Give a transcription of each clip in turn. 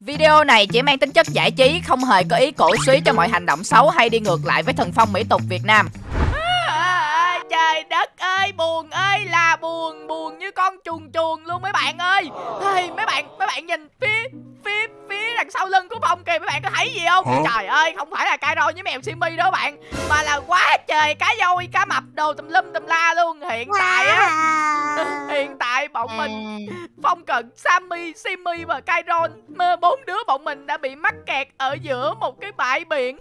Video này chỉ mang tính chất giải trí, không hề có ý cổ suý cho mọi hành động xấu hay đi ngược lại với thần phong mỹ tục Việt Nam. À, trời đất ơi, buồn ơi là buồn, buồn như con chuồn chuồn luôn mấy bạn ơi. Hey, mấy bạn, mấy bạn nhìn phía phía phía đằng sau lưng của Phong kìa mấy bạn có thấy gì không? Hả? Trời ơi, không phải là Cairo với mèo Simi đó bạn, mà là quá trời cá voi, cá mập đồ tùm lum tùm la luôn. Hiện tại á, hiện tại bọn mình Phong Cận, Sammy, Simi và Kairon bốn đứa bọn mình đã bị mắc kẹt ở giữa một cái bãi biển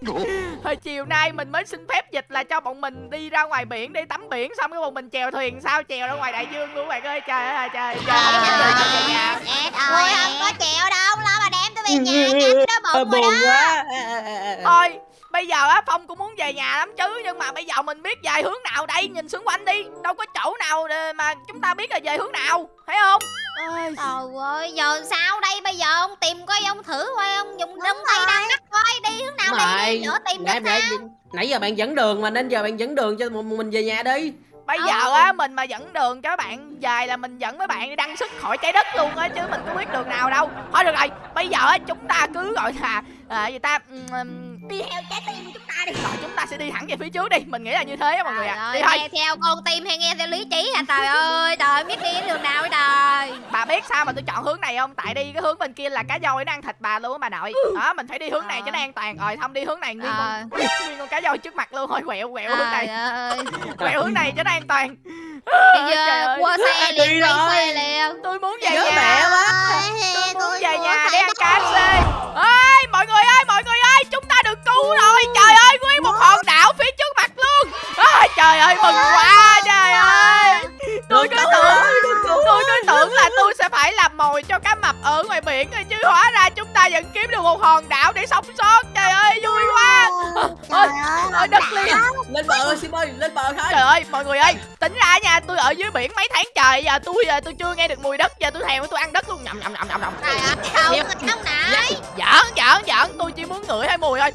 Hồi chiều nay mình mới xin phép dịch là cho bọn mình đi ra ngoài biển để tắm biển Xong cái bọn mình chèo thuyền sao chèo ra ngoài đại dương luôn bạn ơi Trời ơi trời trời Trời trời, ơi, không có chịu đâu, lo mà đem tôi về nhà nha, nó bụng rồi buồn đó. quá. Thôi bây giờ á Phong cũng muốn về nhà lắm chứ Nhưng mà bây giờ mình biết về hướng nào đây Nhìn xung quanh đi. Đâu có chỗ nào để mà chúng ta biết là về hướng nào Thấy không Ôi, Trời ơi, giờ sao đây bây giờ ông tìm coi ông thử coi ông dùng đông tay đang cắt coi đi hướng nào Mày, đi, đi nữa tìm nãy, nãy, sao? nãy giờ bạn dẫn đường mà nên giờ bạn dẫn đường cho mình về nhà đi Bây Ờ. giờ á mình mà dẫn đường cho các bạn về là mình dẫn mấy bạn đi đăng sức khỏi trái đất luôn á chứ mình có biết đường nào đâu. Thôi được rồi, bây giờ á chúng ta cứ gọi là à, gì ta ừm, Đi theo trái tim của chúng ta đi. rồi chúng ta sẽ đi thẳng về phía trước đi. Mình nghĩ là như thế á mọi người ạ. ơi, Đi thôi. nghe theo con tim hay nghe theo lý trí hả trời ơi, trời ơi, biết đi đường nào vậy trời. Bà biết sao mà tôi chọn hướng này không? Tại đi cái hướng bên kia là cá voi nó ăn thịt bà luôn á bà nội. Đó, mình phải đi hướng này cho nó an toàn. Rồi không đi hướng này nguyên Ờ. con nguyên con cá voi trước mặt luôn thôi quẹo quẹo hướng Trời này. ơi, Quẹo hướng này cho nó an toàn. bây giờ qua xe liền, Đi xe liền. Tôi muốn về Nhớ nhà. mẹ quá tôi muốn về nhà để ăn ơi mừng quá trời ơi. Tôi cứ tưởng tôi cứ tưởng là tôi sẽ phải làm mồi cho cá mập ở ngoài biển rồi chứ hóa ra chúng ta vẫn kiếm được một hòn đảo để sống sót. Trời ơi vui quá. ơi ơi, đất liền. lên bờ sim ơi lên bờ thôi. Trời ơi mọi người ơi tính ra nha tôi ở dưới biển mấy tháng trời giờ tôi giờ tôi chưa nghe được mùi đất giờ tôi thèm tôi ăn đất luôn. Nhầm nhầm nhầm nhầm nhầm Trời ơi, không, không nãy. giỡn giỡn giỡn tôi chỉ muốn ngửi thấy mùi thôi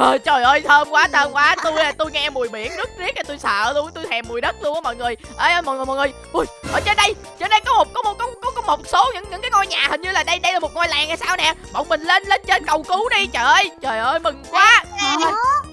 Ờ, trời ơi thơm quá thơm quá. Tôi tôi nghe mùi biển rất riết tôi sợ luôn tôi thèm mùi đất luôn á mọi người. Ê ơi, mọi người mọi người. Ui ở trên đây trên đây có một có một có, có, có một số những những cái ngôi nhà hình như là đây đây là một ngôi làng hay sao nè. Bọn mình lên lên trên cầu cứu đi trời ơi. Trời ơi mừng quá.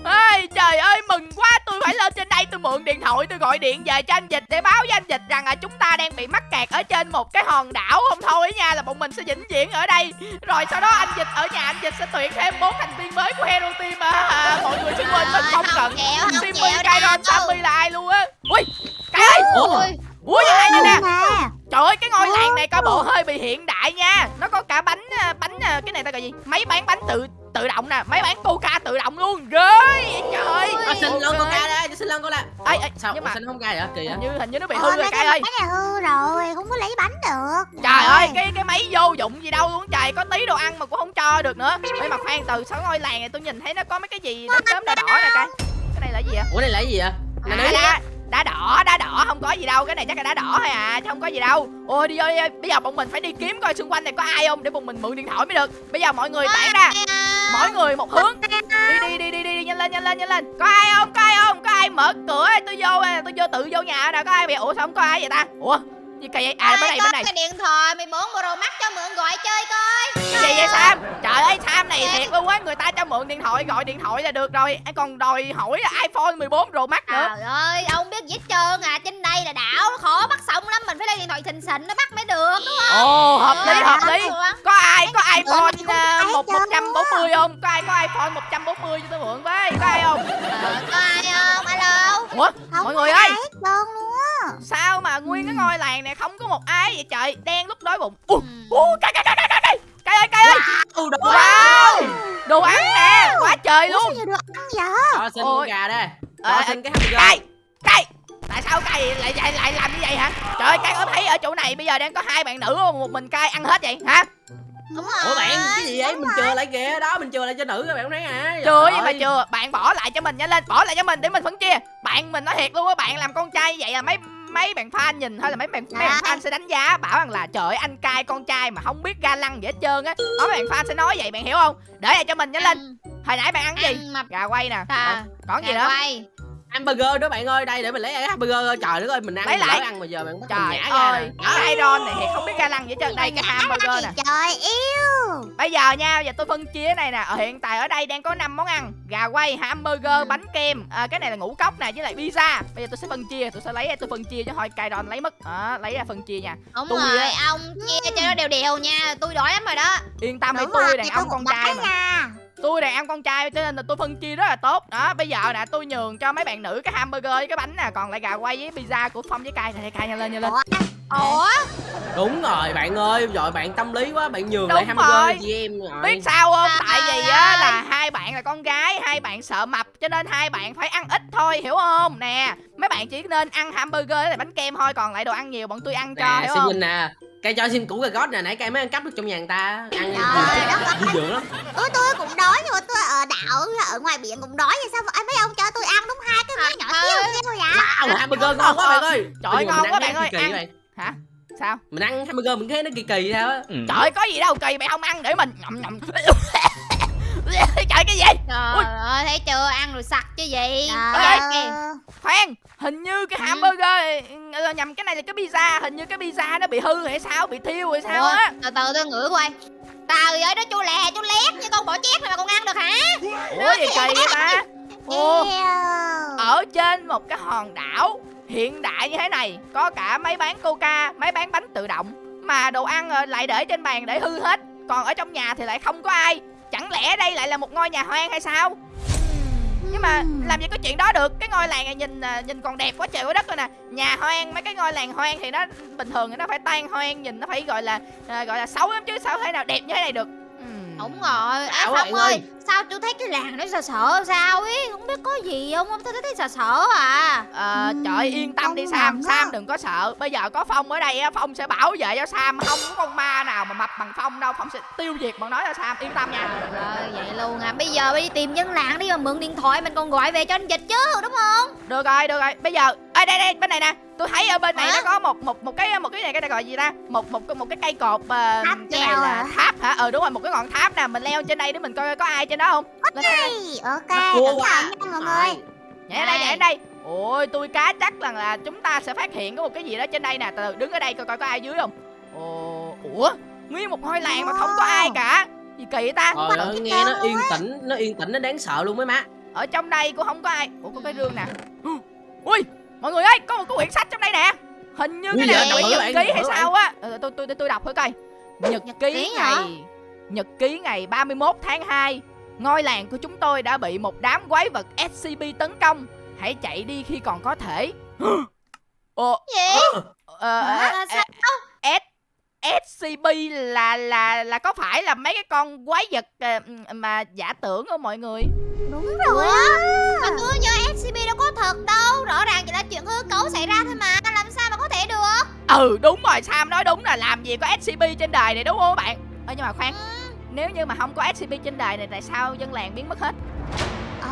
Ê trời ơi mừng quá. Tôi phải lên trên mượn điện thoại tôi gọi điện về cho anh dịch để báo với anh dịch rằng là chúng ta đang bị mắc kẹt ở trên một cái hòn đảo không thôi nha là bọn mình sẽ vĩnh viễn ở đây. Rồi sau đó anh dịch ở nhà anh dịch sẽ tuyển thêm bốn thành viên mới của hero team à, à, mọi người sẽ quên mình không cần Simmy, Kairon. Sammy là ai luôn á? Ui, cái ơi Ôi, Ui, như này nè. Nè. Trời ơi, cái ngôi làng này có bộ hơi bị hiện đại nha. Nó có cả bánh, à, bánh, à, cái này ta gọi gì? Máy bán bánh tự tự động nè Máy bán coca tự động luôn. Ghê vậy trời. À, xin lon coca đây xin lon coca Ê, ê, sao? nhưng mà xin không ca vậy kỳ hình vậy như, hình như nó bị Ôi, hư rồi mấy cái cái ơi. bánh này hư rồi không có lấy bánh được. Trời ơi, cái cái máy vô dụng gì đâu luôn trời Có tí đồ ăn mà cũng không cho được nữa. Ê mà khoan từ sau ngôi làng này tôi nhìn thấy nó có mấy cái gì đốm đốm đỏ đỏ nè cái Cái này là gì vậy? Ủa đây là cái gì vậy? Là à, đấy đá, đỏ đá đỏ không có gì đâu cái này chắc là đá đỏ thôi à chứ không có gì đâu. Ôi đi ơi bây giờ bọn mình phải đi kiếm coi xung quanh này có ai không để bọn mình mượn điện thoại mới được. Bây giờ mọi người tản ra mỗi người một hướng. Đi đi đi đi đi nhanh lên nhanh lên nhanh lên. Có ai không có ai không có ai mở cửa tôi vô à, tôi vô tự vô nhà nè có ai vậy ủa sao không có ai vậy ta? Ủa? Gì kỳ vậy à bên này bên này. cái điện thoại 14 Pro Max cho mượn gọi chơi coi. gì vậy Sam trời ơi Sam này thiệt. luôn á người ta cho mượn điện thoại gọi điện thoại là được rồi. Còn đòi hỏi là iPhone 14 Pro Max nữa. Trời ơi, ông biết gì hết trơn à, trên đây là đảo khó bắt xong lắm, mình phải lấy điện thoại xịn xịn nó bắt mới được đúng không? ồ hợp lý hợp lý. có ai có iPhone uh, một một trăm bốn mươi không? Có ai có iPhone 140 cho tôi mượn với có ai không? Ờ, có ai không? Alo. ủa không mọi người ơi. luôn sao mà nguyên cái ngôi làng này không có một ai vậy trời? Đen lúc đói bụng. Ừ. cái cái cái cái cái cái cái ơi cái ơi. Ừ đồ wow đồ ăn nè quá trời luôn. sao ăn vậy? Đó, xin con gà đây. Ờ, Đó, xin cái hamburger Cay Cay. Tại sao cay lại, lại lại làm như vậy hả? Trời ơi cay có thấy ở chỗ này bây giờ đang có hai bạn nữ một mình cay ăn hết vậy hả Đúng rồi. ủa bạn cái gì vậy? mình chừa lại kìa. Đó mình chừa lại cho nữ các bạn không thấy à Chưa Trời nhưng mà ơi. chưa Bạn bỏ lại cho mình nhanh lên Bỏ lại cho mình để mình phân chia. Bạn mình nói thiệt luôn á Bạn làm con trai vậy là mấy mấy bạn fan nhìn thôi là mấy bạn mấy bạn fan sẽ đánh giá bảo rằng là trời ơi, anh cai con trai mà không biết ga lăng gì hết trơn á. Đó mấy bạn fan sẽ nói vậy bạn hiểu không? Để lại cho mình nhanh lên. Ừ. hồi nãy bạn ăn gì? Gà quay nè. À, còn gì nữa? quay. Hamburger đó bạn ơi đây để mình lấy hamburger trời đất ơi mình ăn Lấy lại. ăn mà giờ bạn mình trời nhả ra ơi cái iron này thì không biết ga lăng vậy trơn. Đây cái hamburger nè. Trời yêu. Bây giờ nha, giờ tôi phân chia này nè. Ở Hiện tại ở đây đang có 5 món ăn. Gà quay, hamburger, bánh kem. À, Cái này là ngũ cốc nè, với lại pizza. Bây giờ tôi sẽ phân chia, tôi sẽ lấy tôi phân chia chứ thôi. Cài đòn lấy mất. Đó, lấy ra phân chia nha. Đúng Tôi rồi, á. ông chia cho nó đều đều nha. Tôi đói lắm rồi đó. Yên tâm đi, tôi đàn ông con trai mà. nha Tôi đàn ông con trai cho nên là tôi phân chia rất là tốt. Đó, bây giờ nè, tôi nhường cho mấy bạn nữ cái hamburger với cái bánh nè Còn lại gà quay với pizza của Phong với cay này Cay nhanh lên, nhanh lên. Ủa? Ủa, đúng rồi bạn ơi rồi bạn tâm lý quá bạn nhường Đúng lại hamburger chị em rồi. Biết sao không? Tại vì á là hai bạn là con gái, hai bạn sợ mập cho nên hai bạn phải ăn ít thôi, hiểu không? Nè, mấy bạn chỉ nên ăn hamburger với lại bánh kem thôi, còn lại đồ ăn nhiều bọn tôi ăn cho, nè hiểu xin không? nè cây cho xin củ cà rốt nè nãy cây mới ăn cắp được trong nhà người ta ăn Trời đất dư dưỡng lắm. Tôi tôi cũng đói nhưng mà tôi ở đảo ở ngoài biển cũng đói vậy sao mấy ông cho tôi ăn đúng hai cái miếng nhỏ Trời xíu xíu vậy wow hamburger ngon quá bạn ơi. Trời ngon quá bạn ơi, ăn. Hả? Sao? mình ăn hamburger mình thấy nó kỳ kỳ sao á Trời ơi, có gì đâu kỳ mày không ăn để mình nhậm nhậm. Trời cái gì? trời Ui. ơi, thấy chưa, ăn rồi sặc chứ gì Trời Ê, ơi. Khoan, hình như cái Ừ. hamburger ờ, nhầm cái này là cái pizza, hình như cái pizza nó bị hư hay sao, bị thiêu hay sao á. từ từ tôi ngửi coi Trời ơi, nó chua lè, chua lét như con bò chét này mà còn ăn được hả Ủa gì kỳ vậy ta? Ồ. Ở trên một cái hòn đảo hiện đại như thế này, có cả máy bán coca máy bán bánh tự động, mà đồ ăn ờ, lại để trên bàn để hư hết. Còn ở trong nhà thì lại không có ai. Chẳng lẽ đây lại là một ngôi nhà hoang hay sao? Nhưng mà làm gì có chuyện đó được? Cái ngôi làng này nhìn ờ, nhìn còn đẹp quá trời quá đất rồi nè. Nhà hoang, mấy cái ngôi làng hoang thì nó bình thường thì nó phải tan hoang, nhìn nó phải gọi là ờ, gọi là xấu lắm chứ sao thể nào đẹp như thế này được. Đúng rồi, à, Phong ơi, ơi. sao tôi thấy cái làng nó sợ sợ sao ấy Không biết có gì không, tôi thấy sợ sợ à? Ờ, Ừm, trời yên tâm đi Sam. á. Sam đừng có sợ. Bây giờ có Phong ở đây á Phong sẽ bảo vệ cho Sam. Không có con ma nào mà mập bằng Phong đâu. Phong sẽ tiêu diệt bọn nó cho Sam. Yên tâm nha. Trời vậy luôn à, bây giờ đi tìm dân làng đi mà mượn điện thoại mình còn gọi về cho anh dịch chứ, đúng không? Được rồi được rồi. Bây giờ Ê đây đây bên này nè. Tôi thấy ở bên này Hả? nó có một một một cái một cái này cái này gọi gì ta? Một một một cái cây cột ờ, Tháp cái này là hả? tháp hả? Ờ đúng rồi một cái ngọn tháp nè. Mình leo trên đây để mình coi có ai trên đó không? Đây, ok Nó quá. thận nha mọi người. Nhảy đây nhảy đây. Ôi tôi cá chắc rằng là chúng ta sẽ phát hiện có một cái gì đó trên đây nè. Từ từ đứng ở đây coi coi có ai dưới không? Ồ ủa? Nguyên một ngôi làng mà không có ai cả. Gì kỳ ta? Trời ơi, nghe nó yên tĩnh nó yên tĩnh nó đáng sợ luôn mấy má. Ở trong đây cũng không có ai. Ủa có cái rương nè. Ui mọi người ơi có một cái quyển sách trong đây nè. Hình như cái này là quyển nhật ký hay sao á. Ờ, tôi tôi tôi đọc thử coi. Nhật ký ngày nhật ký ngày 31 tháng 2 ngôi làng của chúng tôi đã bị một đám quái vật SCP tấn công. Hãy chạy đi khi còn có thể. Ồ Gì? ờ, ờ? S SCP là là là có phải là mấy cái con quái vật mà giả tưởng không mọi người? Đúng rồi. Á Mà tôi nhớ SCP đâu có thật đâu. Rõ ràng chỉ là chuyện hư cấu xảy ra thôi mà. Làm sao mà có thể được? Ừ đúng rồi Sam nói đúng là làm gì có SCP trên đời này đúng không các bạn? Ơ nhưng mà khoan nếu như mà không có SCP trên đời này tại sao dân làng biến mất hết? Ờ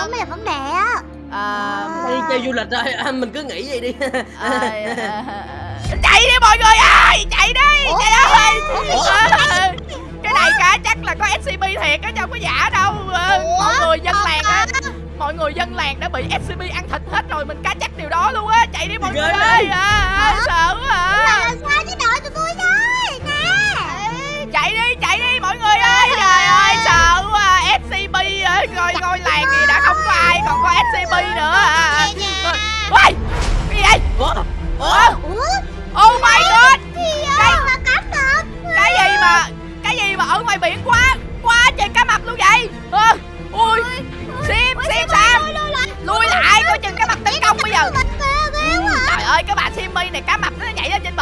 không mới là vấn đề á. Ờ, đi chơi du lịch rồi à, mình cứ nghĩ vậy đi. Ờ, ờ, chạy đi mọi người ơi chạy đi chạy ơi Ờ, cái này cá chắc là có SCP thiệt á chứ không có giả đâu Ờ, mọi người dân làng á mọi người dân làng đã bị SCP ăn thịt hết rồi mình cá chắc điều đó luôn á. Chạy đi mọi người ơi. À, à, sợ quá à. là sao chứ đợi tụi tôi với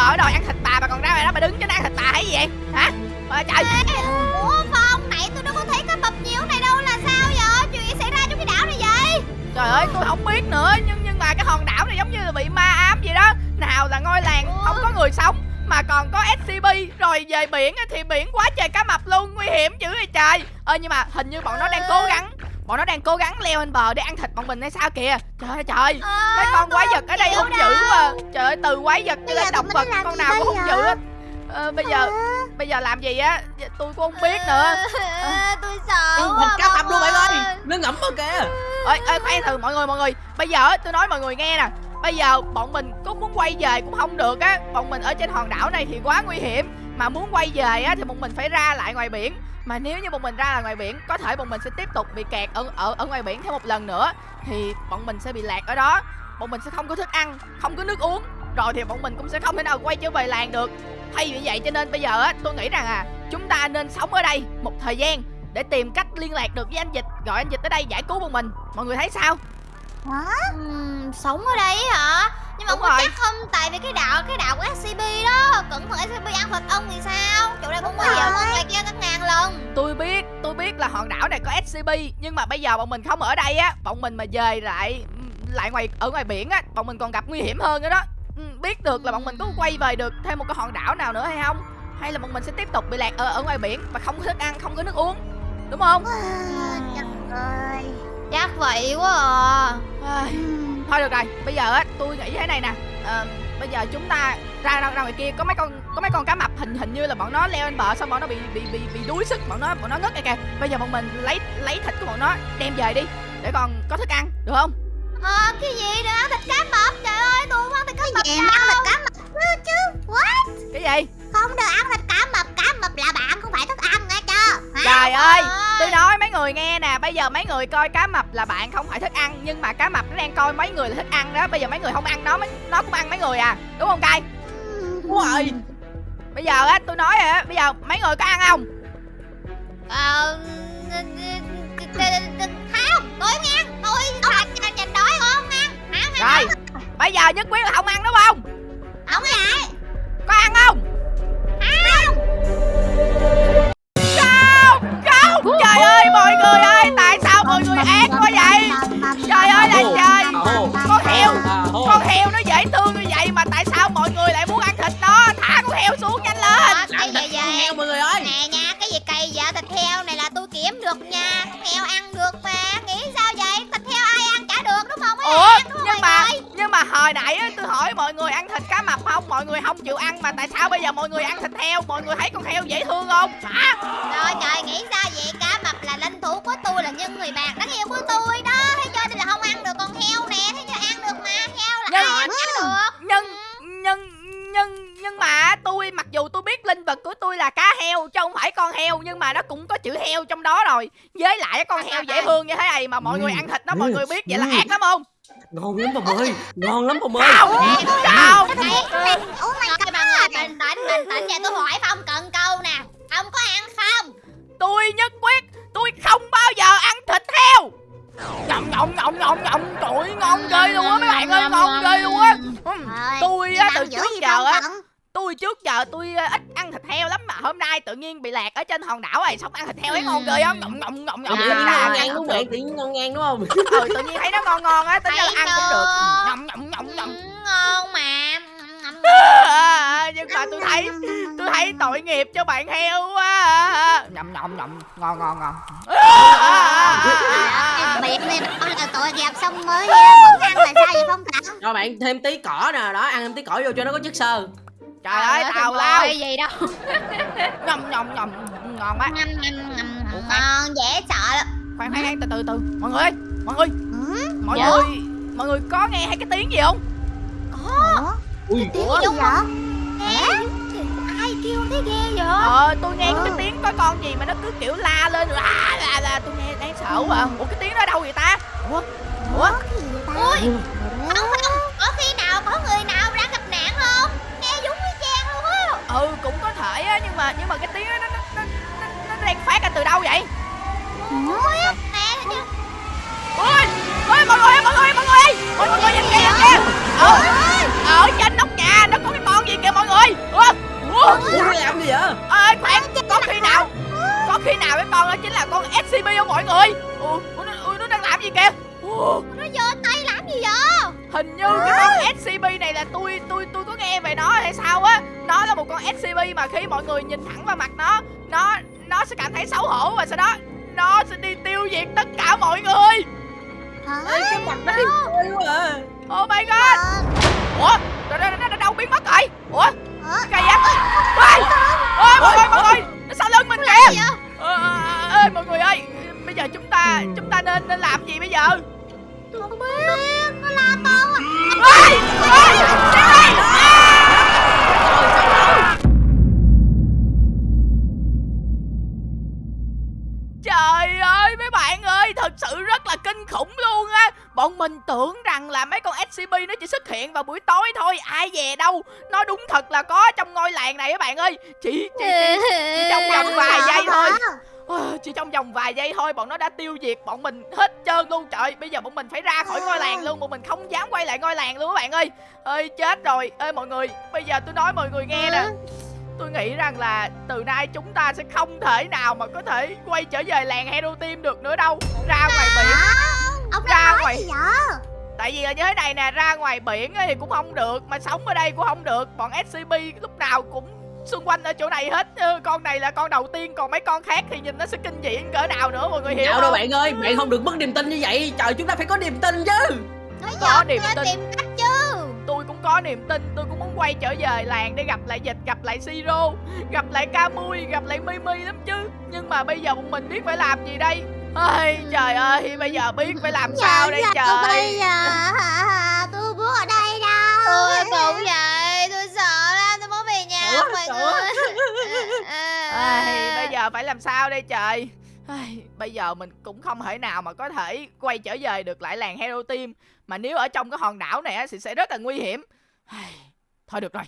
bờ rồi ăn thịt bà mà còn ra ngoài đó bà đứng trên đó ăn thịt bà hay gì vậy? Hả? Ôi, trời. Ủa Phong, nãy tôi đâu có thấy cá mập nhiều này đâu là sao vậy? Chuyện gì xảy ra trong cái đảo này vậy? trời ơi tôi không biết nữa nhưng nhưng mà cái hòn đảo này giống như là bị ma ám vậy đó. Nào là ngôi làng không có người sống mà còn có SCP rồi về biển thì biển quá trời cá mập luôn nguy hiểm dữ vậy trời. Ơ nhưng mà hình như bọn nó đang cố gắng bọn nó đang cố gắng leo lên bờ để ăn thịt bọn mình hay sao kìa? Trời ơi trời Ờ, mấy con quái vật ở đây hung dữ mà trời ơi từ quái vật cho đến động vật con nào cũng hung dữ hết. Ờ, bây giờ bây giờ làm gì á? Tôi cũng không biết nữa. Ờ, tôi sợ Ừ, Thịt cá mập luôn bạn ơi. Nó ngẫm ở kìa. Ơi ơi khoan từ mọi người mọi người. Bây giờ tôi nói mọi người nghe nè. Bây giờ bọn mình có muốn quay về cũng không được á. Bọn mình ở trên hòn đảo này thì quá nguy hiểm mà muốn quay về á thì bọn mình phải ra lại ngoài biển. Mà nếu như bọn mình ra là ngoài biển có thể bọn mình sẽ tiếp tục bị kẹt ở ở ở ngoài biển thêm một lần nữa thì bọn mình sẽ bị lạc ở đó. Bọn mình sẽ không có thức ăn không có nước uống. Rồi thì bọn mình cũng sẽ không thể nào quay trở về làng được. Thay vì vậy cho nên bây giờ á tôi nghĩ rằng à chúng ta nên sống ở đây một thời gian để tìm cách liên lạc được với anh dịch. Gọi anh dịch tới đây giải cứu bọn mình. Mọi người thấy sao? Ừm, sống ở đây hả? Nhưng mà Đúng không có rồi. chắc không tại vì cái đạo cái đạo của SCP đó cẩn thận SCP ăn thịt ông thì sao? Chỗ đây cũng nguy hiểm hơn ngoài kia các ngàn lần. Tôi biết tôi biết là hòn đảo này có scp nhưng mà bây giờ bọn mình không ở đây á bọn mình mà về lại lại ngoài ở ngoài biển á bọn mình còn gặp nguy hiểm hơn nữa đó. Ừ, biết được là bọn mình có quay về được thêm một cái hòn đảo nào nữa hay không? Hay là bọn mình sẽ tiếp tục bị lạc ở ở ngoài biển và không có thức ăn không có nước uống? Đúng không? Trời ơi. Chắc vậy quá à. Ai, thôi được rồi bây giờ á tôi nghĩ thế này nè. Ờ, bây giờ chúng ta ra ra, ra ngoài kia có mấy con có mấy con cá mập hình hình như là bọn nó leo lên bờ xong bọn nó bị bị bị bị đuối sức bọn nó bọn nó ngất kìa kìa. Bây giờ bọn mình lấy lấy thịt của bọn nó đem về đi để còn có thức ăn được không? Ờ, cái gì nữa? Ăn thịt cá mập? Trời ơi tôi không ăn thịt cá mập Gì đâu. ăn thịt cá mập? Chứ chứ What? Cái gì Không được ăn thịt cá mập Cá mập là bạn không phải thức ăn nghe chưa? Hả? trời ơi tôi nói mấy người nghe nè bây giờ mấy người coi cá mập là bạn không phải thức ăn nhưng mà cá mập nó đang coi mấy người là thức ăn đó bây giờ mấy người không ăn nó nó cũng ăn mấy người à đúng không cay? Đúng rồi bây giờ á tôi nói rồi á bây giờ mấy người có ăn không? Ờ, không tôi không ăn tôi chành chành đói còn không ăn ăn rồi bây giờ nhất quyết là không ăn đúng không? Không ăn có ăn không mọi người ác quá vậy. Trời ơi là trời. Con heo. Con heo nó dễ thương như vậy mà tại sao mọi người lại muốn ăn thịt nó? Thả con heo xuống nhanh lên. Ờ, cái gì Con vậy heo mọi người ơi. Nè nha cái gì cày dạ thịt heo này là tôi kiếm được nha. Con heo ăn được mà. Nghĩ sao vậy? Thịt heo ai ăn chả được đúng không? Mấy ủa nhưng mà nhưng mà hồi nãy á, tôi hỏi mọi người ăn thịt cá mập không? Mọi người không chịu ăn mà tại sao bây giờ mọi người ăn thịt heo? Mọi người thấy con heo dễ thương không? Hả? Trời trời nghĩ sao vậy cá tôi là nhân người bạn đáng yêu của tôi đó Thế cho nên là không ăn được con heo nè Thế cho ăn được mà heo là Nhưng- ai ăn được nhưng nhưng nhưng nhưng mà tôi mặc dù tôi biết linh vật của tôi là cá heo chứ không phải con heo nhưng mà nó cũng có chữ heo trong đó rồi với lại con heo dễ thương như thế này mà mọi người ăn thịt nó mọi người biết vậy là ác lắm không Ngon lắm Phòng ơi Ngon lắm Phòng ơi không không Này, Oh my god mọi người bình tĩnh bình tĩnh Vậy tôi hỏi Phong cần câu nè Ông có ăn không tôi nhất quyết tôi không bao giờ ăn thịt heo. Nhộng nhộng nhộng nhộng nhộng trời ơi, ngon ghê luôn á mấy bạn ơi ngon ghê luôn á. tôi á từ trước giờ á tôi trước giờ tôi ờ, ít ăn thịt heo lắm mà hôm nay tự nhiên bị lạc ở trên hòn đảo này xong ăn thịt heo ấy ngon ghê á. Ngậm ngậm ngậm ngậm Tự ngậm nhiên ra ngon ăn ngang đúng không bạn Tự nhiên ngon ngang đúng không? Ừ tự nhiên thấy nó ngon ngon á tính ra là ăn cũng được. chưa? ngậm nhưng mà tôi thấy tôi thấy tội nghiệp cho bạn heo quá nhậm nhậm nhậm. Ngon ngon ngon. Miệng này nó là tội nghiệp xong mới vẫn ăn là sao vậy Phong Thảo Cho bạn thêm tí cỏ nè Đó ăn thêm tí cỏ vô cho nó có chất xơ. Trời ơi tào lao. cái gì đâu. Nhậm nhậm nhậm. Ngon quá. Ngon dễ sợ lắm. Khoan khoan khoan, từ từ từ. Mọi người ơi mọi người. Ừ? mọi Dạ? người mọi người có nghe hay cái tiếng gì không? Ủa? Ui Tiếng gì? vậy Nghe Ai kêu thế ghê vậy? Ờ tôi nghe có cái Ừ. tiếng có con gì mà nó cứ kiểu la lên la la la tôi nghe đáng sợ quá. À. ủa cái tiếng đó đâu vậy ta? Ủa? Ủa? Ủa cái gì vậy ta? Ui Không không Có khi nào có người nào đang gặp nạn không? Nghe giống y chang luôn á. Ừ cũng có thể á nhưng mà nhưng mà cái tiếng đó nó nó nó, nó, nó đang phát ra từ đâu vậy? Ui hình như ôi ôi mọi người ơi, mọi người ơi, mọi người ơi. mọi mọi người nhìn kìa nhìn kìa. Ở ở trên ủa? Ủa nó làm gì vậy? Ơi khoan có khi nào? Có khi nào cái con đó chính là con scp không mọi người? Ủa nó, nó đang làm gì kìa? Ủa, Nó giơ tay làm gì vậy? Hình như cái con scp này là tôi tôi tôi có nghe về nó hay sao á. Nó là một con scp mà khi mọi người nhìn thẳng vào mặt nó nó nó sẽ cảm thấy xấu hổ và sau đó nó sẽ đi tiêu diệt tất cả mọi người. Hả? Ê, cái mặt nó à. Oh my god. Ờ, ủa? Nó, nó, nó, nó đâu biến mất rồi. Ủa? Cái gì vậy Ôi, ôi mọi người mọi người. Nó sau lưng mình kìa? Gì vậy? Ờ, ơi mọi người ơi. Bây giờ chúng ta chúng ta nên nên làm gì bây giờ? Không biết Nó la to ơi Trời ơi mấy bạn ơi Thật sự rất là kinh khủng luôn á Bọn mình tưởng rằng là mấy con SCP nó chỉ xuất hiện vào buổi tối thôi. Ai về đâu? Nó đúng thật là có trong ngôi làng này các bạn ơi. Chỉ, chỉ, chỉ, chỉ trong vòng vài giây thôi. Ờ, Chỉ trong vòng vài giây thôi bọn nó đã tiêu diệt bọn mình hết trơn luôn. Trời bây giờ bọn mình phải ra khỏi ngôi làng luôn. Bọn mình không dám quay lại ngôi làng luôn các bạn ơi. Ơi chết rồi. Ơi mọi người bây giờ tôi nói mọi người nghe nè. Tôi nghĩ rằng là từ nay chúng ta sẽ không thể nào mà có thể quay trở về làng hero team được nữa đâu. Ra ngoài biển Ông Ra nói ngoài. gì vậy? Tại vì là như thế này nè ra ngoài biển thì cũng không được mà sống ở đây cũng không được. Bọn scp lúc nào cũng xung quanh ở chỗ này hết. Ừ, con này là con đầu tiên còn mấy con khác thì nhìn nó sẽ kinh dị cỡ nào nữa mọi người hiểu Dạo không? đâu bạn ơi Bạn không được mất niềm tin như vậy. Trời chúng ta phải có niềm tin chứ. Nói Có niềm tin. tìm cách chứ. Tôi cũng có niềm tin tôi cũng muốn quay trở về làng để gặp lại dịch gặp lại siro gặp lại camui gặp lại mimi lắm chứ. Nhưng mà bây giờ bọn mình biết phải làm gì đây ơi trời ơi bây giờ biết phải làm sao đây Dạ, sao bây trời giờ? Tôi muốn ở đây đâu. Tôi cũng vậy Tôi sợ lắm Tôi muốn về nhà Sợ, mọi người. À, Ây, bây giờ phải làm sao đây trời? Ây, bây giờ mình cũng không thể nào mà có thể quay trở về được lại làng hero team. Mà nếu ở trong cái hòn đảo này á, thì sẽ rất là nguy hiểm. Thôi được rồi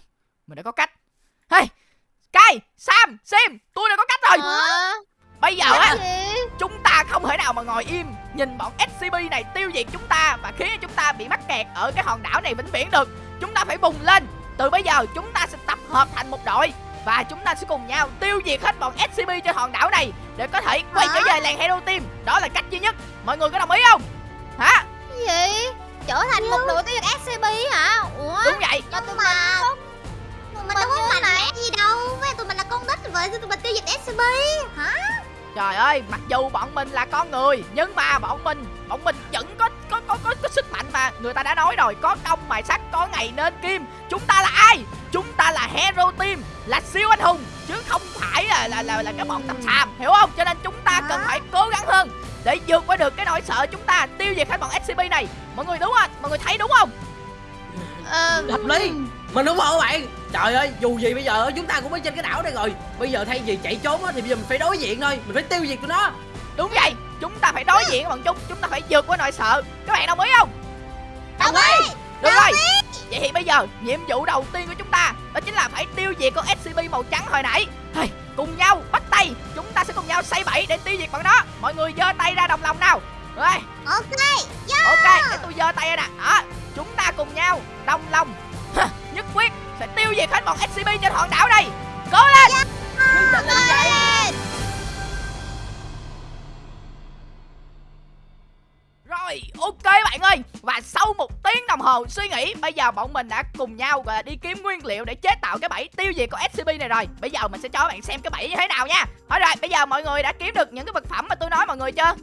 mình đã có cách. Hey, Sky, Sam, Sim tôi đã có cách rồi. Hả? bây giờ á chúng ta không thể nào mà ngồi im nhìn bọn SCP này tiêu diệt chúng ta và khiến chúng ta bị mắc kẹt ở cái hòn đảo này vĩnh viễn được. Chúng ta phải bùng lên. Từ bây giờ chúng ta sẽ tập hợp thành một đội và chúng ta sẽ cùng nhau tiêu diệt hết bọn SCP trên hòn đảo này để có thể quay trở về làng Hero Team. Đó là cách duy nhất. Mọi người có đồng ý không? Hả? Cái gì? Trở thành một đội tiêu diệt SCP hả? Ủa? Đúng vậy. Cho tụi mà mình Tụi mình đâu có mạnh này. mẽ gì đâu Với tụi mình là con nít vậy Tụi mình tiêu diệt SCP Hả Trời ơi, mặc dù bọn mình là con người nhưng mà bọn mình bọn mình vẫn có có có có, có sức mạnh mà. Người ta đã nói rồi có công mài sắt có ngày nên kim. Chúng ta là ai? Chúng ta là hero team là siêu anh hùng chứ không phải là là là, là cái bọn tầm xàm hiểu không? Cho nên chúng ta cần phải cố gắng hơn để vượt qua được cái nỗi sợ chúng ta tiêu diệt hết bọn scp này. Mọi người đúng không? Mọi người thấy đúng không? Ờ, Hợp lý Mình ủng hộ bạn? Trời ơi dù gì bây giờ chúng ta cũng ở trên cái đảo này rồi. Bây giờ thay vì chạy trốn á, thì bây giờ mình phải đối diện thôi. Mình phải tiêu diệt tụi nó. Đúng vậy. Chúng ta phải đối diện với bọn chúng chúng ta phải vượt qua nỗi sợ. Các bạn đồng ý không? Đồng ý. Được rồi. Vậy thì bây giờ nhiệm vụ đầu tiên của chúng ta Đó chính là phải tiêu diệt con SCP màu trắng hồi nãy. Hey, Cùng nhau bắt tay. Chúng ta sẽ cùng nhau xây bẫy để tiêu diệt bọn nó. Mọi người giơ tay ra đồng lòng nào. Rồi. Ok. Ok để tôi giơ tay ra nè. Đó Chúng ta cùng nhau đồng lòng Nhất quyết sẽ tiêu diệt hết bọn SCP trên hòn đảo này. Cố lên! Như vậy Rồi, ok bạn ơi. Và sau một tiếng đồng hồ suy nghĩ Bây giờ bọn mình đã cùng nhau là đi kiếm nguyên liệu Để chế tạo cái bẫy tiêu diệt con SCP này rồi. Bây giờ mình sẽ cho các bạn xem cái bẫy như thế nào nha. Thôi rồi, bây giờ mọi người đã kiếm được những cái vật phẩm mà tôi nói mọi người chưa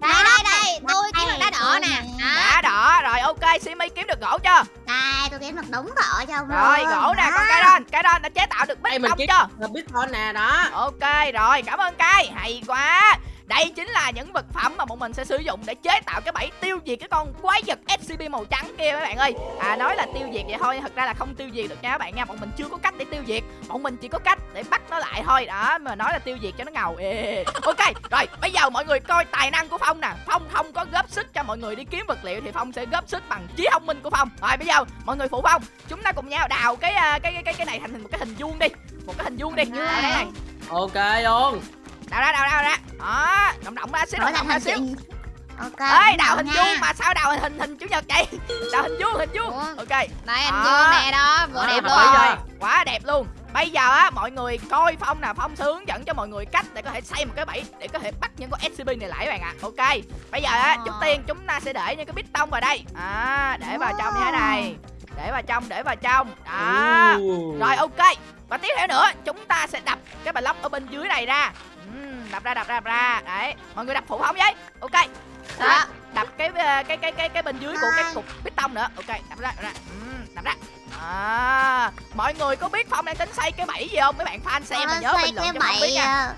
Đây đây đây Tôi kiếm được đá đỏ nè. Đã đỏ, rồi ok, Simi kiếm được gỗ chưa? Đây tôi kiếm được đúng gỗ cho ông Rồi, gỗ nè, còn cây đòn Cây đòn đã chế tạo được bích mình tông kiếm chưa? là Bitcoin nè đó. Ok rồi cảm ơn cay Hay quá đây chính là những vật phẩm mà bọn mình sẽ sử dụng để chế tạo cái bẫy tiêu diệt cái con quái vật SCP màu trắng kia các bạn ơi. À nói là tiêu diệt vậy thôi Thật ra là không tiêu diệt được nha các bạn nha Bọn mình chưa có cách để tiêu diệt. Bọn mình chỉ có cách để bắt nó lại thôi. Đó mà nói là tiêu diệt cho nó ngầu. Ê. Ok rồi bây giờ mọi người coi tài năng của Phong nè. Phong không có góp sức cho mọi người đi kiếm vật liệu Thì Phong sẽ góp sức bằng trí thông minh của Phong. Rồi bây giờ mọi người phụ Phong Chúng ta cùng nhau đào cái ờ, cái cái cái, cái này thành một cái hình vuông đi. Một cái hình vuông đi. Đây đây này Ok luôn đào ra đào ra đào ra đó động động ra xíu động động ra hình xíu. Ok ơi đào hình nha. vuông mà sao đào hình hình chữ nhật vậy? Đào hình vuông hình vuông. Ủa? ok. Đây anh Đó. Dương nè đó Vừa đẹp luôn. rồi. quá đẹp luôn. Bây giờ á mọi người coi phong nè phong sẽ hướng dẫn cho mọi người cách để có thể xây một cái bẫy để có thể bắt những con scp này lại các bạn ạ. Ok. Bây giờ á Ờ. trước tiên chúng ta sẽ để những cái bít tông vào đây. À để vào trong như thế này. Để vào trong để vào trong. Đó. Rồi ok. Và tiếp theo nữa Chúng ta sẽ đập cái block ở bên dưới này ra. Ừm, Đập ra đập ra đập ra. Đấy Mọi người đập phụ không vậy. Ok. Đó. Đó. Đập cái ờ, cái cái cái cái bên dưới của cái cục bít tông nữa. Ok đập ra đập ra. Đập ra. À, mọi người có biết phong đang tính xây cái bẫy gì không? Mấy bạn fan xem mà nhớ Xây bình luận cái cho phong biết bậy nha. ờ,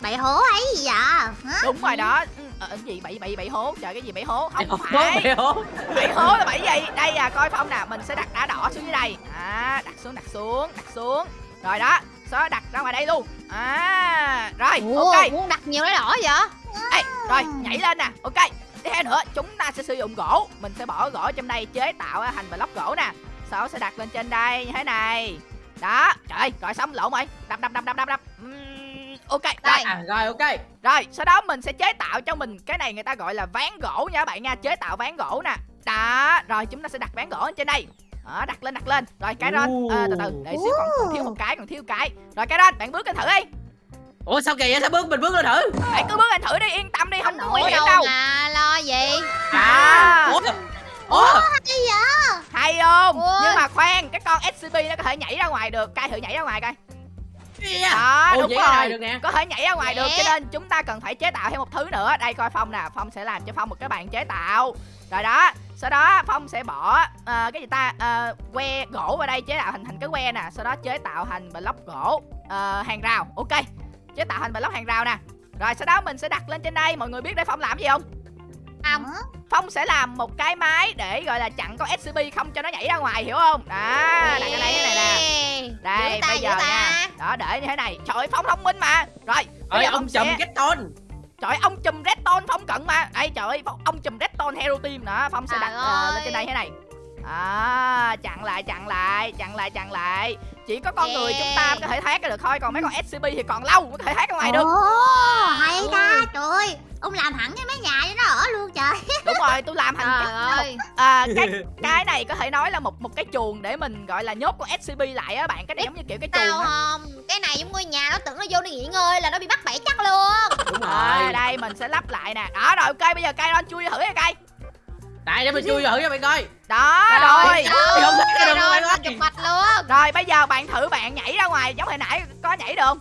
bậy hố ấy gì vậy hả? Đúng rồi đó. Ừ, ờ, cái gì? Bẫy bẫy bẫy hố? Trời cái gì bẫy hố? Không Hố, phải. bậy hố. bẫy hố là bẫy gì? Đây à coi phong nè. Mình sẽ đặt đá đỏ xuống dưới đây. À đặt xuống đặt xuống đặt xuống rồi đó sau đó đặt ra ngoài đây luôn. À rồi Ủa, ok. muốn đặt nhiều cái đỏ vậy? Ê, rồi nhảy lên nè ok. Tiếp theo nữa chúng ta sẽ sử dụng gỗ. Mình sẽ bỏ gỗ trong đây chế tạo thành block gỗ nè. Sau sẽ đặt lên trên đây như thế này. Đó trời ơi, rồi xong lộn rồi. Đập đập đập đập đập đập. Ok rồi. Đây. À, rồi ok. rồi sau đó mình sẽ chế tạo cho mình cái này người ta gọi là ván gỗ nha các bạn nha chế tạo ván gỗ nè. Đó rồi chúng ta sẽ đặt ván gỗ lên trên đây đó, đặt lên đặt lên. Rồi cái ron à, từ từ. Để xíu còn, còn thiếu một cái còn thiếu một cái. Rồi cái ron bạn bước lên thử đi. Ủa sao kỳ vậy? Sao bước mình bước lên thử? bạn cứ bước lên thử đi yên tâm đi không có nguy hiểm đâu mà lo gì? Đó Ủa? Ủa? hay không? Ôi. nhưng mà khoan cái con scp nó có thể nhảy ra ngoài được. Cai thử nhảy ra ngoài coi Yeah. đó Ồ, đúng rồi. được nè. có thể nhảy ra ngoài được Nè. cho nên chúng ta cần phải chế tạo thêm một thứ nữa. Đây coi phong nè. Phong sẽ làm cho phong một cái bàn chế tạo. Rồi đó sau đó phong sẽ bỏ ờ, cái gì ta? Ờ, que gỗ vào đây chế tạo thành thành cái que nè. Sau đó chế tạo thành block gỗ ờ, hàng rào. Ok chế tạo thành block hàng rào nè. Rồi sau đó mình sẽ đặt lên trên đây. Mọi người biết để phong làm gì không không. Phong sẽ làm một cái máy để gọi là chặn con scp không cho nó nhảy ra ngoài hiểu không? Đó đặt cái đây thế này nè. Đây Giữ ta, bây giờ ta. nha đó để như thế này. Trời ơi, phong thông minh mà. Rồi bây giờ ông chùm sẽ cái tôn. trời ơi, ông chùm redstone phong cận mà. Đây trời ơi ông chùm redstone hero team đó phong sẽ đặt ờ, lên trên đây thế này. À, chặn lại chặn lại chặn lại chặn lại chỉ có con người chúng ta Yeah. có thể thoát ra được thôi còn mấy con scp thì còn lâu mới có thể thoát ra ngoài được. Ồ, hay ta trời ơi ông làm hẳn cái mái nhà cho nó ở luôn trời. Đúng rồi tôi làm thành trời cái, ơi. À, cái cái này có thể nói là một một cái chuồng để mình gọi là nhốt con scp lại á bạn cái này giống như kiểu cái chuồng tao không cái này giống ngôi nhà nó tưởng nó vô đi nghỉ ngơi là nó bị bắt bẫy chắc luôn. Đúng à, rồi. đây mình sẽ lắp lại nè. Đó rồi ok bây giờ cây don chui thử nha cây Tại để mình chui thử cho bạn coi. đó Rồi, Không thấy cái đường rồi, chụp mạch luôn. Rồi bây giờ bạn thử bạn nhảy ra ngoài giống hồi nãy có nhảy được. Không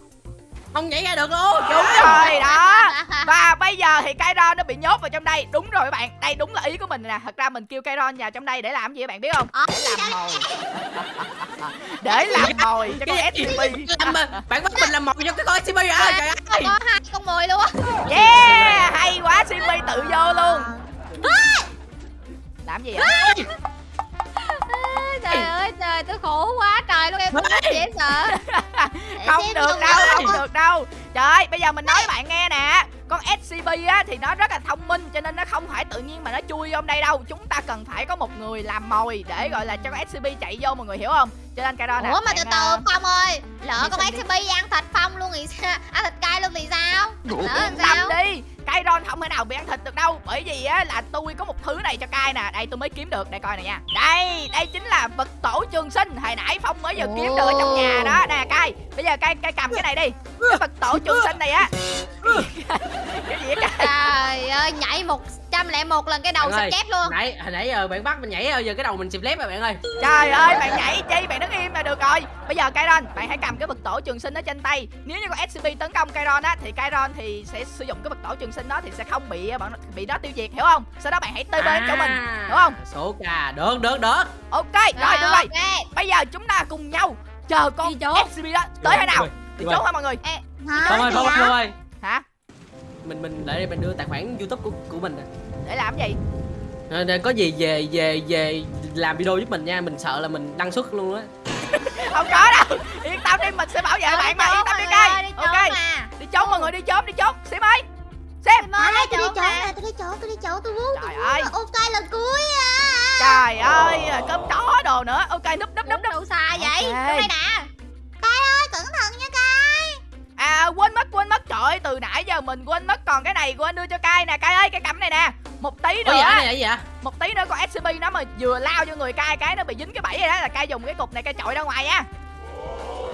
Không nhảy ra được luôn. đúng rồi đó. Và bây giờ thì cây ron nó bị nhốt vào trong đây. Đúng rồi các bạn đây đúng là ý của mình nè. Thật ra mình kêu cây ron vào trong đây để làm gì các bạn biết không? Ờ, để làm mồi. Để làm mồi cho con Cái scp bạn bắt mình làm mồi cho cái con SCP à? Trời ơi. có hai con mồi luôn. Yeah hay quá cp tự vô luôn làm gì vậy? Trời ơi trời tôi khổ quá trời luôn em dễ sợ. Không được đâu không được đâu. Trời ơi bây giờ mình nói bạn nghe nè. Con scp á thì nó rất là thông minh cho nên nó không phải tự nhiên mà nó chui vô đây đâu. Chúng ta cần phải có một người làm mồi để gọi là cho con scp chạy vô mọi người hiểu không? Cho nên cái đó nè ủa mà bạn, từ ờ, từ phong ơi lỡ con scp ăn thịt phong luôn thì sao ăn thịt cay luôn thì sao? Lỡ làm sao? đi Cây ron không thể nào bị ăn thịt được đâu. Bởi vì á là tôi có một thứ này cho cai nè. Đây tôi mới kiếm được. Đây coi nè nha. Đây Đây chính là vật tổ trường sinh. Hồi nãy Phong mới vừa kiếm được ở trong nhà đó. Nè cai Bây giờ cai cai cầm cái này đi. Cái vật tổ trường sinh này á. Cái gì cai trời ơi nhảy một trăm lẻ một lần cái đầu sắp chết luôn. Nãy, hồi nãy giờ bạn bắt mình nhảy giờ cái đầu mình xịp lép rồi bạn ơi. Trời ơi bạn nhảy chi? Bạn đứng im là được rồi. Bây giờ cây ron Bạn hãy cầm cái vật tổ trường sinh ở trên tay. Nếu như con SCP tấn công cây ron á Thì cây ron thì sẽ sử dụng cái vật tổ trường sinh đó Thì sẽ không bị bọn nó- bị nó tiêu diệt hiểu không? Sau đó bạn hãy tơi bên cho mình À, Đúng không? Số ca, được, được, được. Ok rồi được rồi. ok. Bây giờ chúng ta cùng nhau chờ con. SCP đó tới thế nào? Đi chỗ hả mọi người? Hả? Phong ơi, Phong ơi, hả? Phong ơi. Hả? Mình mình để mình đưa tài khoản YouTube của của mình nè. để làm cái gì? Rồi, rồi, có gì về về về làm video giúp mình nha, mình sợ là mình đăng xuất luôn á. Không có đâu. Yên tâm đi mình sẽ bảo vệ bạn mà. Yên tâm đi cây Ok. trốn đi trốn mọi người đi trốn đi trốn Xím ơi Xem mới À, đi tôi đi chỗ nè. tôi đi chỗ tôi đi chỗ tôi muốn Trời ơi. ok lần cuối à. Trời ơi cơm chó đồ nữa. Ok núp núp núp núp. đâu xa vậy? Đây nè ơi cẩn thận nha cay À quên mất quên mất. Trời ơi từ nãy giờ mình quên mất. Còn cái này quên đưa cho cai nè. Cai ơi cái cầm này nè. Một tí Ủa nữa. dạ này là gì vậy? Một tí nữa con SCP nó mà vừa lao vô người cai cái nó bị dính cái bẫy rồi đó. Là cai dùng cái cục này cai chọi ra ngoài nha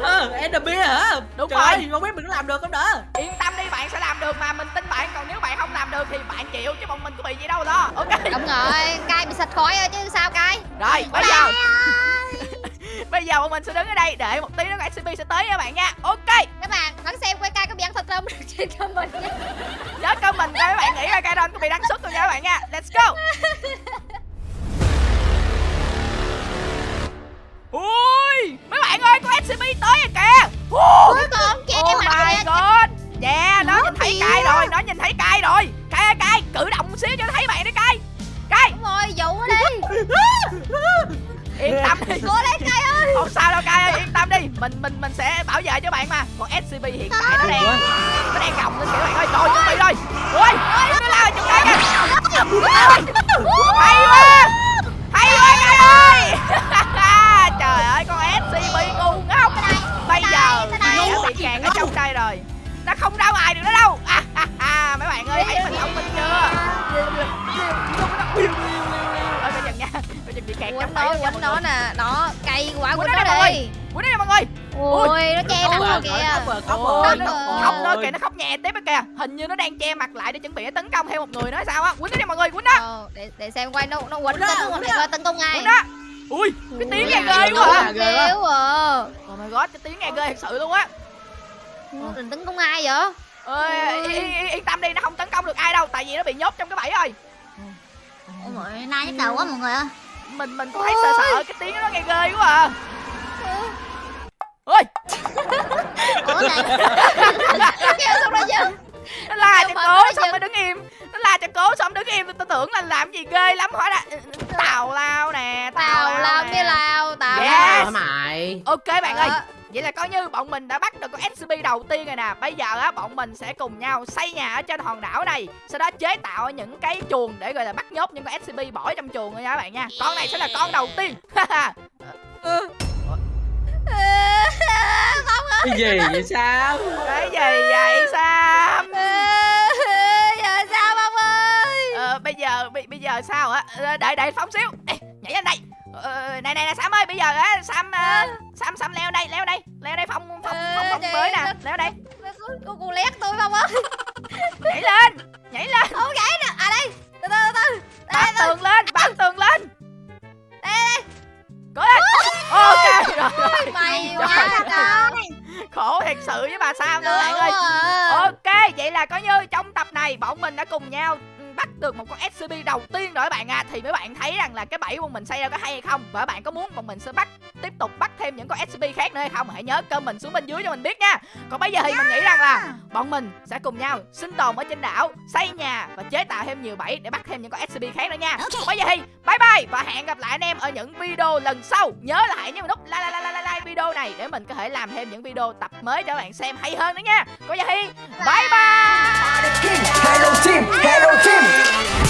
Ờ, enderby hả? Đúng Trời rồi. ơi, không biết mình có làm được không đó. Yên tâm đi bạn sẽ làm được mà mình tin bạn. Còn nếu bạn không làm được thì bạn chịu chứ bọn mình có bị gì đâu đó Ok. Đúng rồi cay bị sạch khói rồi chứ sao cay Rồi bây giờ. Bây giờ bọn mình sẽ đứng ở đây để một tí nữa SCP sẽ tới nha bạn nha. Ok. Các bạn vẫn xem quay cay có bị ăn thịt không trên comment nhé. Nhớ comment cho các bạn. Nghĩ là Kairon có bị đăng xuất không nha các bạn nha. Let's go. Ui mấy bạn ơi con scb tới rồi kìa. Ui, Cuối cùng che oh my god. Yeah nó nhìn thấy cay rồi nó nhìn thấy cay rồi. Cay ơi, cay cử động một xíu cho nó thấy bạn đi cay cay Đúng rồi dụ đi. Yên tâm đi. Cố lên cay ơi. Không sao đâu cay ơi yên tâm đi. Mình mình mình sẽ bảo vệ cho bạn mà. Còn scb hiện tại nó đang nó đang gồng lên kìa bạn ơi. Rồi chuẩn bị rồi. Ui nó lao chung đây kìa. Hay quá. hay quá cay ơi trời ơi con scb ngu ngốc. Bây giờ mày đã bị kẹt ở trong đây rồi. Nó không ra ngoài được nữa đâu. À, à, à, mấy bạn ơi thấy mình thông minh chưa? Ơi coi chừng nha coi chừng bị kẹt Quýnh nó quýnh nó nè. Nó cay quá Quýnh quýnh nó nó nè đi. quýnh đây nè mọi người. Ui. nó che mặt rồi kìa. khóc rồi khóc Ôi, rồi nó kìa nó khóc nhẹ tiếp á kìa. Hình như nó đang che mặt lại để chuẩn bị tấn công thêm một người hay sao á. Quýnh nó đi mọi người quýnh đó Ờ, để để xem quay nó nó quýnh đó, tấn công đó. coi tấn công đó ui cái tiếng nghe ghê quá ghê quá. Oh my god cái tiếng nghe ghê thật sự luôn á. Định tấn công ai vậy? Ơi yên, tâm đi nó không tấn công được ai đâu tại vì nó bị nhốt trong cái bẫy rồi. Ôi mọi nay nhức đầu quá mọi người ơi. Mình mình thấy sợ sợ cái tiếng nó nghe ghê quá à. Ơi Ủa này Kêu xong rồi chứ. Nó la cho cố xong mới đứng im. Nó la cho cố xong đứng im. Tôi tưởng là làm gì ghê lắm. Hỏi là tào lao nè Tào lao nè. cái lao Tào Yes. lao Hả mày? Ok bạn ơi Ờ. vậy là coi như bọn mình đã bắt được con scb đầu tiên rồi nè. Bây giờ á bọn mình sẽ cùng nhau xây nhà ở trên hòn đảo này sau đó chế tạo những cái chuồng để gọi là bắt nhốt những con scb bỏ trong chuồng rồi nha các bạn nha. Con này sẽ là con đầu tiên. Không ơi cái gì vậy sao cái gì vậy sam? Giờ sao không ơi? Ờ, bây giờ bây, bây giờ sao hả? Ờ, đợi đợi phóng xíu. Ê, nhảy lên đây ờ, này này này sam ơi bây giờ á sam ờ, sam sam leo đây leo đây leo đây phong phong phong, phong, phong Ờ, mới nè leo đây. Cô cô lét tôi không ơi. Nhảy lên nhảy lên. Không gãy nè. À đây Từ từ từ từ. Bám tường lên bám tường lên. Đây đây cố lên. Ok rồi. Mày quá trời khổ thiệt sự với bà sam nữa bạn ơi. Ok, vậy là coi như trong tập này bọn mình đã cùng nhau bắt được một con SCP đầu tiên rồi các bạn à Thì mấy bạn thấy rằng là cái bẫy của mình xây ra có hay hay không? Và các bạn có muốn bọn mình sẽ bắt tiếp tục bắt thêm những con SCP khác nữa hay không? Hãy nhớ comment xuống bên dưới cho mình biết nha. Còn bây giờ thì mình nghĩ rằng là bọn mình sẽ cùng nhau sinh tồn ở trên đảo Xây nhà và chế tạo thêm nhiều bẫy để bắt thêm những con SCP khác nữa nha. Còn bây giờ thì bye bye và hẹn gặp lại anh em ở những video lần sau. Nhớ là hãy nhấn nút like, like, like, like, like video này để mình có thể làm thêm những video tập mới cho các bạn xem hay hơn nữa nha. Còn bây giờ thì bye bye. Hello team, hello team. Boom.